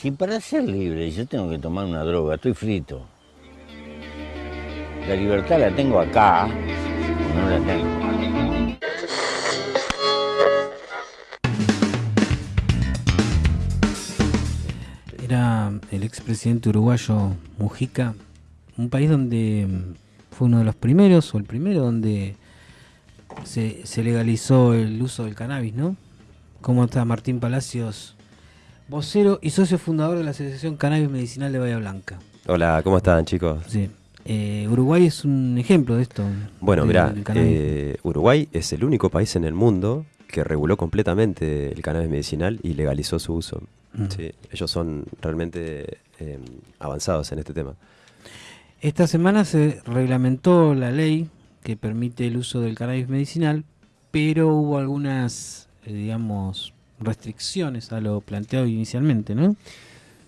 Si para ser libre yo tengo que tomar una droga, estoy frito. La libertad la tengo acá o no la tengo. Era el expresidente uruguayo Mujica, un país donde fue uno de los primeros, o el primero, donde se, se legalizó el uso del cannabis, ¿no? ¿Cómo está Martín Palacios, vocero y socio fundador de la Asociación Cannabis Medicinal de Bahía Blanca? Hola, ¿cómo están chicos? Sí. Eh, Uruguay es un ejemplo de esto. Bueno, del cannabis. eh, Uruguay es el único país en el mundo que reguló completamente el cannabis medicinal y legalizó su uso. Mm. Sí, ellos son realmente eh, avanzados en este tema. Esta semana se reglamentó la ley que permite el uso del cannabis medicinal, pero hubo algunas, eh, digamos, restricciones a lo planteado inicialmente, ¿no?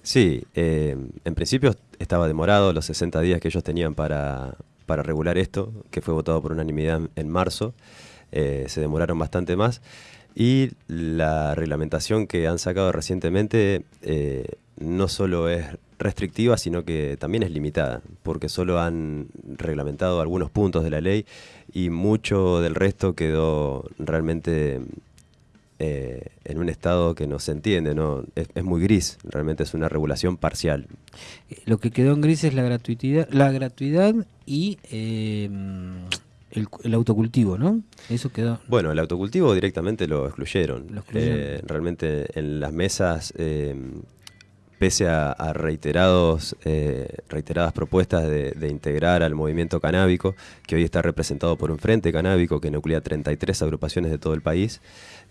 Sí, eh, en principio estaba demorado los 60 días que ellos tenían para, para regular esto, que fue votado por unanimidad en marzo. Eh, se demoraron bastante más. Y la reglamentación que han sacado recientemente eh, no solo es restrictiva, sino que también es limitada, porque solo han reglamentado algunos puntos de la ley y mucho del resto quedó realmente eh, en un estado que no se entiende, ¿no? Es, es muy gris, realmente es una regulación parcial. Eh, Lo que quedó en gris es la gratuidad, la gratuidad y eh, el, el autocultivo, ¿no? Eso quedó. Bueno, el autocultivo directamente lo excluyeron. Lo excluyeron. Eh, realmente en las mesas, eh, pese a, reiterados, eh, reiteradas propuestas de, integrar al movimiento canábico, que hoy está representado por un frente canábico que nuclea 33 agrupaciones de todo el país,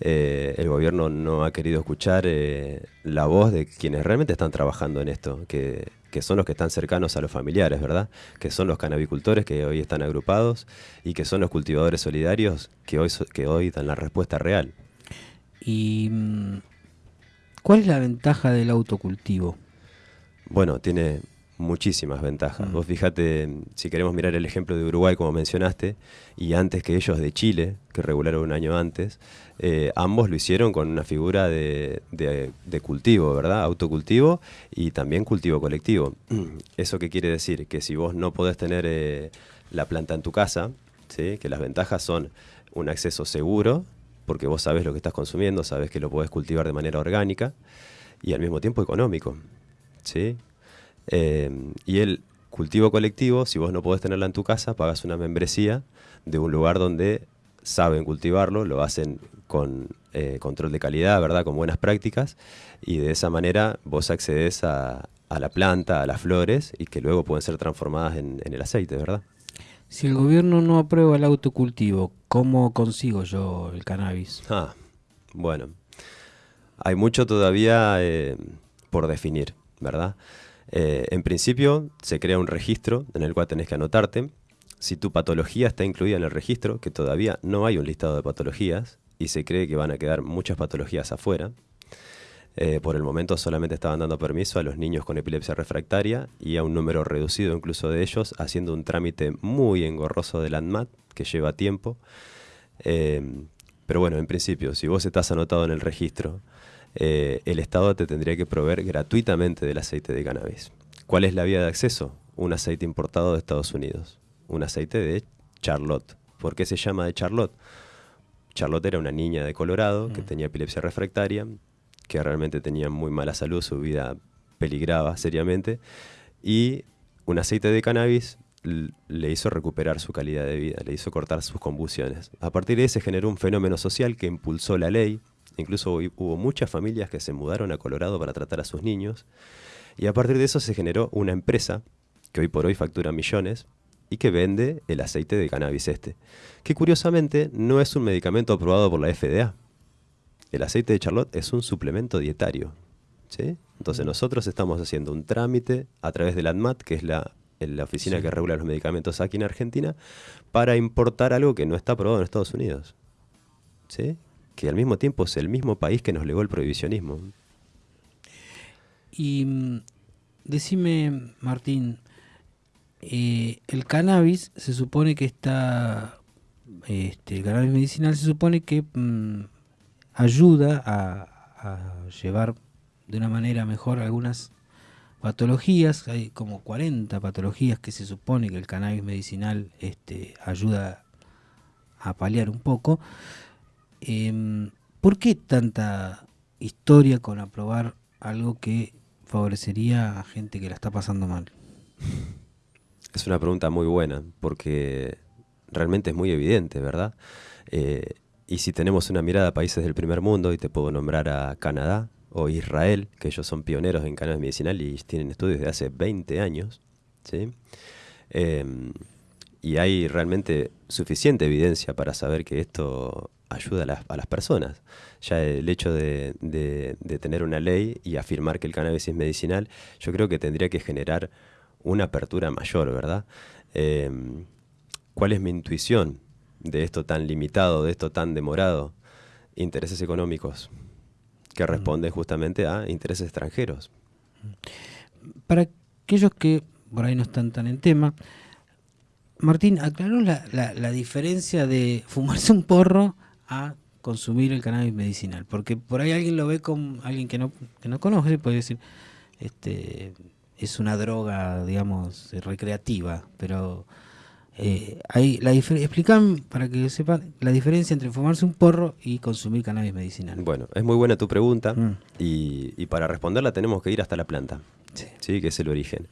eh, el gobierno no ha querido escuchar eh, la voz de quienes realmente están trabajando en esto, que, que son los que están cercanos a los familiares, ¿verdad? Que son los canabicultores que hoy están agrupados y que son los cultivadores solidarios que hoy, que hoy dan la respuesta real. ¿Y mm, cuál es la ventaja del autocultivo? Bueno, tiene muchísimas ventajas. Mm. Vos fíjate, si queremos mirar el ejemplo de Uruguay, como mencionaste, y antes que ellos de Chile, que regularon un año antes, eh, ambos lo hicieron con una figura de, de- de cultivo, ¿verdad? Autocultivo y también cultivo colectivo. ¿Eso qué quiere decir? Que si vos no podés tener eh, la planta en tu casa, ¿sí? que las ventajas son un acceso seguro, porque vos sabés lo que estás consumiendo, sabés que lo podés cultivar de manera orgánica, y al mismo tiempo económico. ¿sí? Eh, y el cultivo colectivo, si vos no podés tenerla en tu casa, pagas una membresía de un lugar donde saben cultivarlo, lo hacen con eh, control de calidad, ¿verdad? Con buenas prácticas, y de esa manera vos accedes a, la planta, a las flores, y que luego pueden ser transformadas en, en el aceite, ¿verdad? Si el gobierno no aprueba el autocultivo, ¿cómo consigo yo el cannabis? Ah, bueno. Hay mucho todavía eh, por definir, ¿verdad? Eh, en principio se crea un registro en el cual tenés que anotarte. Si tu patología está incluida en el registro, que todavía no hay un listado de patologías y se cree que van a quedar muchas patologías afuera. Eh, por el momento solamente estaban dando permiso a los niños con epilepsia refractaria y a un número reducido incluso de ellos, haciendo un trámite muy engorroso del ANMAT que lleva tiempo. Eh, pero bueno, en principio, si vos estás anotado en el registro, eh, el Estado te tendría que proveer gratuitamente del aceite de cannabis. ¿Cuál es la vía de acceso? Un aceite importado de Estados Unidos. Un aceite de Charlotte. ¿Por qué se llama de Charlotte? Charlotte era una niña de Colorado que Mm. tenía epilepsia refractaria, que realmente tenía muy mala salud, su vida peligraba seriamente, y un aceite de cannabis le hizo recuperar su calidad de vida, le hizo cortar sus convulsiones. A partir de ahí se generó un fenómeno social que impulsó la ley, incluso hu- hubo muchas familias que se mudaron a Colorado para tratar a sus niños, y a partir de eso se generó una empresa que hoy por hoy factura millones y que vende el aceite de cannabis este, que curiosamente no es un medicamento aprobado por la FDA. El aceite de Charlotte es un suplemento dietario. ¿sí? Entonces nosotros estamos haciendo un trámite a través del ANMAT, que es la, la oficina Sí. que regula los medicamentos aquí en Argentina, para importar algo que no está aprobado en Estados Unidos. ¿sí? Que al mismo tiempo es el mismo país que nos legó el prohibicionismo. Y mm, decime, Martín, eh, el cannabis se supone que está, este, el cannabis medicinal se supone que mm, ayuda a, llevar de una manera mejor algunas patologías, hay como 40 patologías que se supone que el cannabis medicinal este, ayuda a paliar un poco. Em, ¿Por qué tanta historia con aprobar algo que favorecería a gente que la está pasando mal? Es una pregunta muy buena, porque realmente es muy evidente, ¿verdad? Eh, y si tenemos una mirada a países del primer mundo, y te puedo nombrar a Canadá, o Israel, que ellos son pioneros en cannabis medicinal y tienen estudios de hace 20 años, ¿sí? Em, y hay realmente suficiente evidencia para saber que esto ayuda a las, personas. Ya el hecho de, tener una ley y afirmar que el cannabis es medicinal, yo creo que tendría que generar una apertura mayor, ¿verdad? Em, ¿Cuál es mi intuición de esto tan limitado, de esto tan demorado? Intereses económicos que responde justamente a intereses extranjeros. Para aquellos que por ahí no están tan en tema, Martín, aclaró la, la, diferencia de fumarse un porro a consumir el cannabis medicinal, porque por ahí alguien lo ve como alguien que no, que no conoce, puede decir, este es una droga, digamos, recreativa, pero eh, la explican para que sepan la diferencia entre fumarse un porro y consumir cannabis medicinal. Bueno, es muy buena tu pregunta mm. y, para responderla tenemos que ir hasta la planta, sí. que es el origen.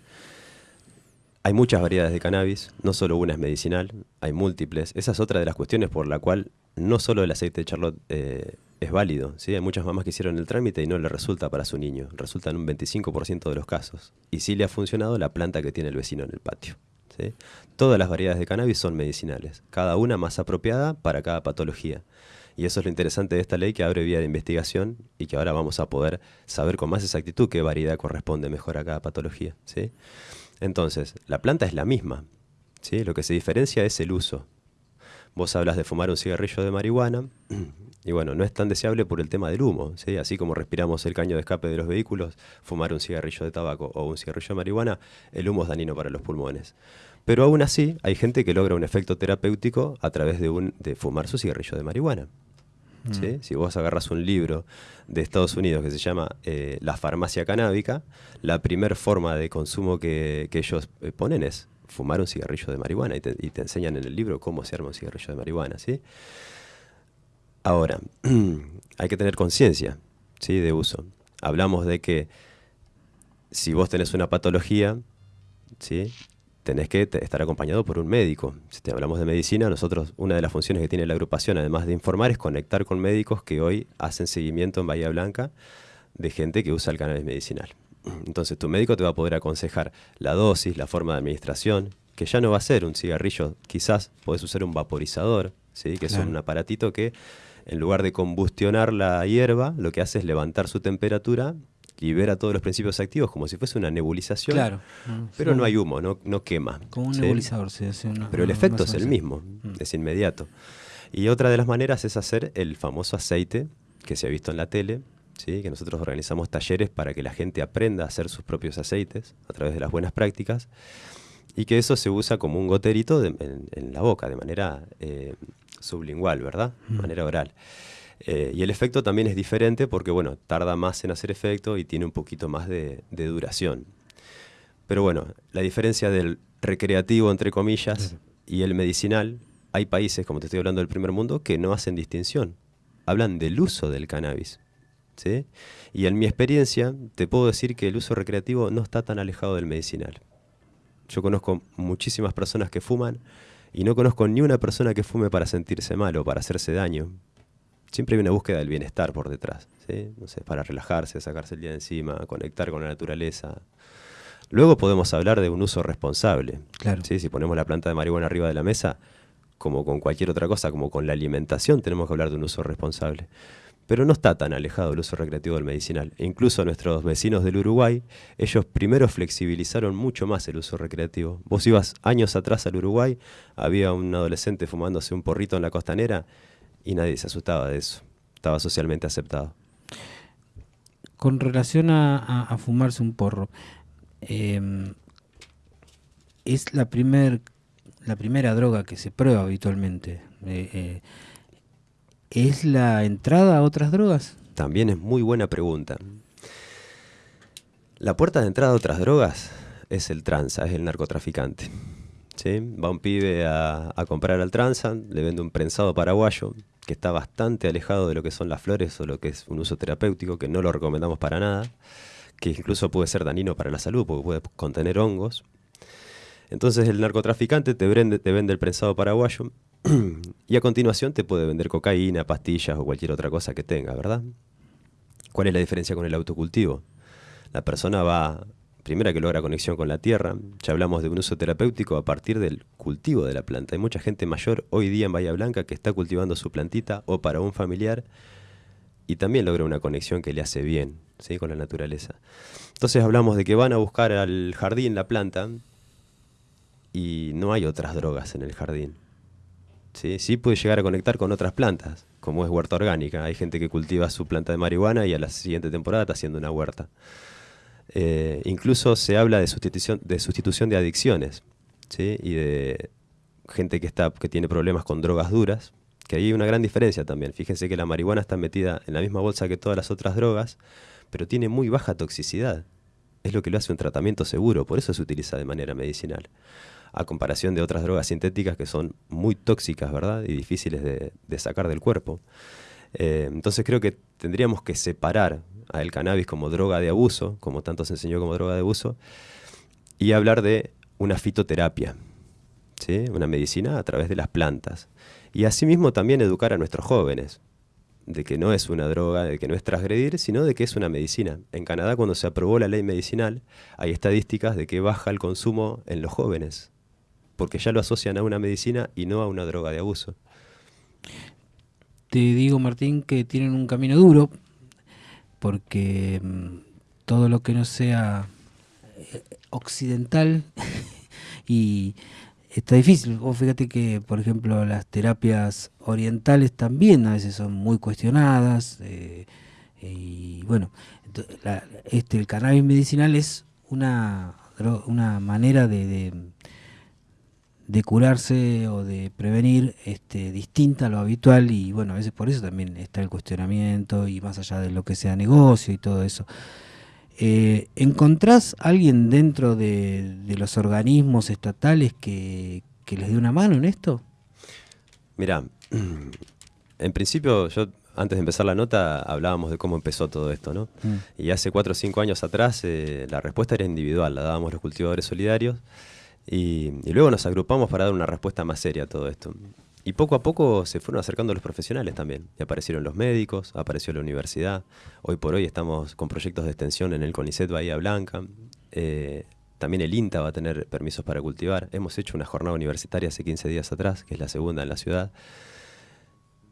Hay muchas variedades de cannabis, no solo una es medicinal, hay múltiples. Esa es otra de las cuestiones por la cual no solo el aceite de Charlotte eh, es válido. ¿sí? Hay muchas mamás que hicieron el trámite y no le resulta para su niño. Resulta en un 25% de los casos. Y sí le ha funcionado la planta que tiene el vecino en el patio. Todas las variedades de cannabis son medicinales, cada una más apropiada para cada patología. Y eso es lo interesante de esta ley que abre vía de investigación y que ahora vamos a poder saber con más exactitud qué variedad corresponde mejor a cada patología. ¿sí? Entonces, la planta es la misma. ¿sí? Lo que se diferencia es el uso. Vos hablas de fumar un cigarrillo de marihuana y bueno, no es tan deseable por el tema del humo. ¿sí? Así como respiramos el caño de escape de los vehículos, fumar un cigarrillo de tabaco o un cigarrillo de marihuana, el humo es dañino para los pulmones. Pero aún así, hay gente que logra un efecto terapéutico a través de, un, de fumar su cigarrillo de marihuana. Mm. Si vos agarras un libro de Estados Unidos que se llama eh, La farmacia canábica, la primer forma de consumo que, ellos eh, ponen es fumar un cigarrillo de marihuana y te, enseñan en el libro cómo se arma un cigarrillo de marihuana. ¿sí? Ahora, hay que tener conciencia ¿sí? de uso. Hablamos de que si vos tenés una patología, ¿sí? Tenés que estar acompañado por un médico. Si te hablamos de medicina, nosotros, una de las funciones que tiene la agrupación, además de informar, es conectar con médicos que hoy hacen seguimiento en Bahía Blanca de gente que usa el cannabis medicinal. Entonces tu médico te va a poder aconsejar la dosis, la forma de administración, que ya no va a ser un cigarrillo, quizás podés usar un vaporizador, ¿sí? que es un aparatito que en lugar de combustionar la hierba, lo que hace es levantar su temperatura libera todos los principios activos como si fuese una nebulización. Claro. Pero no hay humo, no, no quema. Como un nebulizador, se hace Pero el efecto es el mismo, mm. es inmediato. Y otra de las maneras es hacer el famoso aceite que se ha visto en la tele, ¿sí? que nosotros organizamos talleres para que la gente aprenda a hacer sus propios aceites a través de las buenas prácticas y que eso se usa como un goterito en, la boca de manera eh, sublingual, ¿verdad? De mm. manera oral. Eh, y el efecto también es diferente porque, bueno, tarda más en hacer efecto y tiene un poquito más de, duración. Pero bueno, la diferencia del recreativo, entre comillas, y el medicinal, hay países, como te estoy hablando del primer mundo, que no hacen distinción. Hablan del uso del cannabis. ¿sí? Y en mi experiencia, te puedo decir que el uso recreativo no está tan alejado del medicinal. Yo conozco muchísimas personas que fuman y no conozco ni una persona que fume para sentirse mal o para hacerse daño siempre hay una búsqueda del bienestar por detrás, ¿sí? no sé, para relajarse, sacarse el día de encima, conectar con la naturaleza. Luego podemos hablar de un uso responsable. Claro. ¿sí? Si ponemos la planta de marihuana arriba de la mesa, como con cualquier otra cosa, como con la alimentación, tenemos que hablar de un uso responsable. Pero no está tan alejado el uso recreativo del medicinal. E incluso nuestros vecinos del Uruguay, ellos primero flexibilizaron mucho más el uso recreativo. Vos ibas años atrás al Uruguay, había un adolescente fumándose un porrito en la costanera y nadie se asustaba de eso. Estaba socialmente aceptado. Con relación a, fumarse un porro, em, es la, primer, la primera droga que se prueba habitualmente. Eh, eh, ¿Es la entrada a otras drogas? También es muy buena pregunta. La puerta de entrada a otras drogas es el tranza, es el narcotraficante. Va un pibe a, comprar al tranza, le vende un prensado paraguayo que está bastante alejado de lo que son las flores o lo que es un uso terapéutico, que no lo recomendamos para nada, que incluso puede ser dañino para la salud porque puede contener hongos. Entonces el narcotraficante te vende, te vende el prensado paraguayo y a continuación te puede vender cocaína, pastillas o cualquier otra cosa que tenga, ¿verdad? ¿Cuál es la diferencia con el autocultivo? La persona va, primera que logra conexión con la tierra, ya hablamos de un uso terapéutico a partir del cultivo de la planta. Hay mucha gente mayor hoy día en Bahía Blanca que está cultivando su plantita o para un familiar y también logra una conexión que le hace bien ¿sí? con la naturaleza. Entonces hablamos de que van a buscar al jardín la planta y no hay otras drogas en el jardín. ¿sí? sí puede llegar a conectar con otras plantas, como es huerta orgánica. Hay gente que cultiva su planta de marihuana y a la siguiente temporada está haciendo una huerta. Eh, incluso se habla de sustitución de, sustitución de adicciones ¿sí? y de gente que, está, que tiene problemas con drogas duras, que hay una gran diferencia también. Fíjense que la marihuana está metida en la misma bolsa que todas las otras drogas, pero tiene muy baja toxicidad. Es lo que lo hace un tratamiento seguro, por eso se utiliza de manera medicinal. A comparación de otras drogas sintéticas que son muy tóxicas, ¿verdad? Y difíciles de, sacar del cuerpo. Eh, entonces creo que tendríamos que separar al cannabis como droga de abuso, como tanto se enseñó como droga de abuso, y hablar de una fitoterapia, ¿sí? una medicina a través de las plantas. Y asimismo también educar a nuestros jóvenes, de que no es una droga, de que no es transgredir, sino de que es una medicina. En Canadá cuando se aprobó la ley medicinal, hay estadísticas de que baja el consumo en los jóvenes, porque ya lo asocian a una medicina y no a una droga de abuso. Te digo, Martín, que tienen un camino duro, porque mm, todo lo que no sea eh, occidental y está difícil. Vos fíjate que, por ejemplo, las terapias orientales también a veces son muy cuestionadas. Eh, y bueno, este, el cannabis medicinal es una, una manera de, de, curarse o de prevenir este, distinta a lo habitual. Y bueno, a veces por eso también está el cuestionamiento y más allá de lo que sea negocio y todo eso. Eh, ¿Encontrás alguien dentro de, de, los organismos estatales que, que, les dé una mano en esto? Mira, en principio yo antes de empezar la nota hablábamos de cómo empezó todo esto, ¿no? Mm. Y hace cuatro o cinco años atrás eh, la respuesta era individual, la dábamos los cultivadores solidarios y, luego nos agrupamos para dar una respuesta más seria a todo esto. Y poco a poco se fueron acercando los profesionales también. Y aparecieron los médicos, apareció la universidad. Hoy por hoy estamos con proyectos de extensión en el CONICET Bahía Blanca. Eh, también el INTA va a tener permisos para cultivar. Hemos hecho una jornada universitaria hace 15 días atrás, que es la segunda en la ciudad,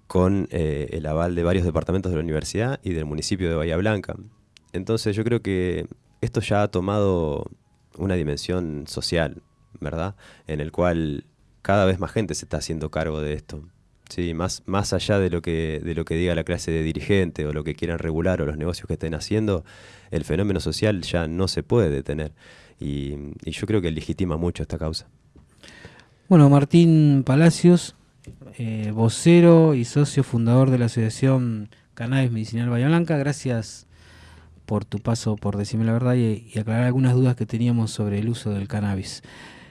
con eh, el aval de varios departamentos de la universidad y del municipio de Bahía Blanca. Entonces yo creo que esto ya ha tomado una dimensión social, ¿verdad? En el cual cada vez más gente se está haciendo cargo de esto. Sí, más, más allá de lo, que, de lo que diga la clase de dirigente o lo que quieran regular o los negocios que estén haciendo, el fenómeno social ya no se puede detener. Y, yo creo que legitima mucho esta causa. Bueno, Martín Palacios, eh, vocero y socio fundador de la Asociación Cannabis Medicinal Bahía Blanca, gracias por tu paso por decirme la verdad y aclarar algunas dudas que teníamos sobre el uso del cannabis.